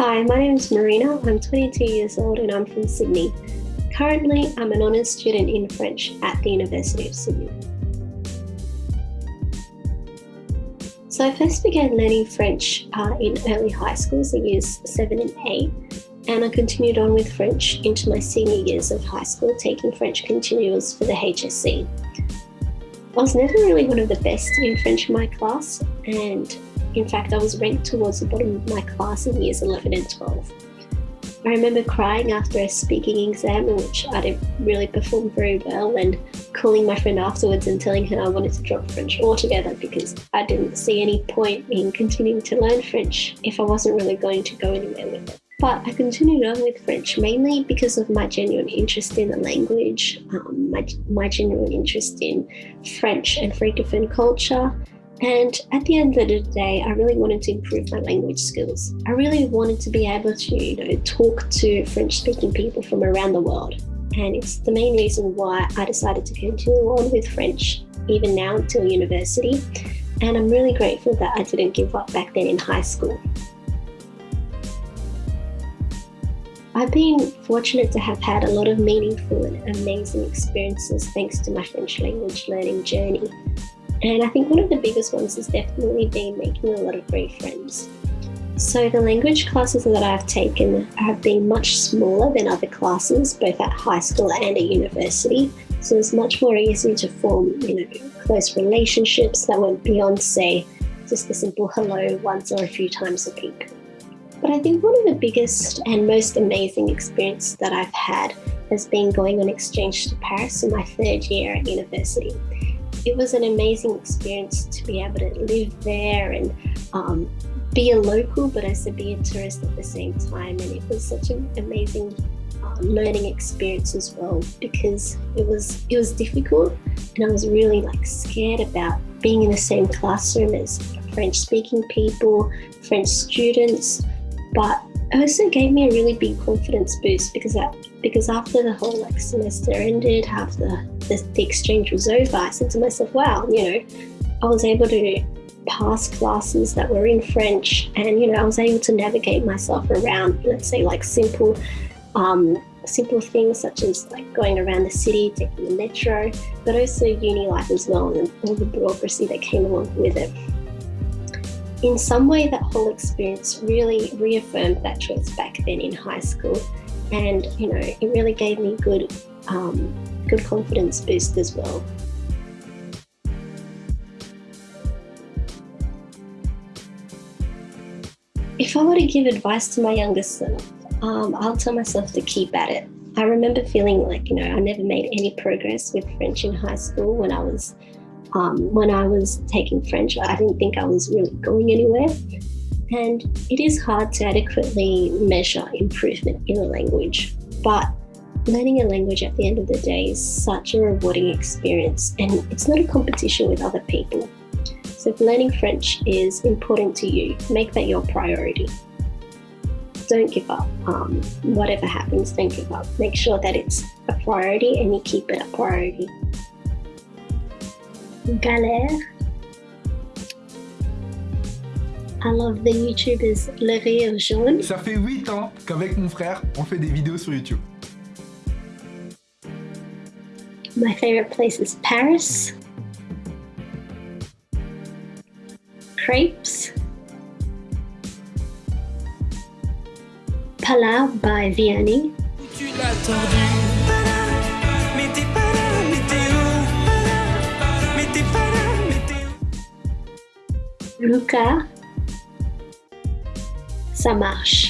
Hi, my name is Marina. I'm 22 years old and I'm from Sydney. Currently, I'm an honours student in French at the University of Sydney. So I first began learning French uh, in early high school, so years 7 and 8, and I continued on with French into my senior years of high school, taking French continuous for the HSC. I was never really one of the best in French in my class, and in fact, I was ranked towards the bottom of my class in years 11 and 12. I remember crying after a speaking exam in which I didn't really perform very well and calling my friend afterwards and telling her I wanted to drop French altogether because I didn't see any point in continuing to learn French if I wasn't really going to go anywhere with it. But I continued on with French mainly because of my genuine interest in the language, um, my, my genuine interest in French and Francophone culture, and at the end of the day, I really wanted to improve my language skills. I really wanted to be able to, you know, talk to French-speaking people from around the world. And it's the main reason why I decided to continue on with French, even now until university. And I'm really grateful that I didn't give up back then in high school. I've been fortunate to have had a lot of meaningful and amazing experiences thanks to my French language learning journey. And I think one of the biggest ones has definitely been making a lot of great friends. So the language classes that I've taken have been much smaller than other classes, both at high school and at university. So it's much more easy to form, you know, close relationships that went beyond, say, just a simple hello once or a few times a week. But I think one of the biggest and most amazing experiences that I've had has been going on exchange to Paris in my third year at university it was an amazing experience to be able to live there and um, be a local, but also be a tourist at the same time. And it was such an amazing um, learning experience as well because it was it was difficult, and I was really like scared about being in the same classroom as French-speaking people, French students, but it also gave me a really big confidence boost because that because after the whole like semester ended, after the, the exchange was over, I said to myself, wow, you know, I was able to pass classes that were in French and, you know, I was able to navigate myself around, let's say like simple, um, simple things such as like going around the city, taking the metro, but also uni life as well and all the bureaucracy that came along with it. In some way, that whole experience really reaffirmed that choice back then in high school and you know it really gave me good um, good confidence boost as well. If I were to give advice to my younger self, um, I'll tell myself to keep at it. I remember feeling like you know I never made any progress with French in high school when I was um, when I was taking French. I didn't think I was really going anywhere. And it is hard to adequately measure improvement in a language, but learning a language at the end of the day is such a rewarding experience and it's not a competition with other people. So if learning French is important to you, make that your priority. Don't give up. Um, whatever happens, don't give up. Make sure that it's a priority and you keep it a priority. Galère I love the YouTubers Le Rire Jaune. Ça fait 8 ans qu'avec mon frère, on fait des vidéos sur YouTube. My favorite place is Paris. Crepes. Pas là by Vianney. Luca ça marche.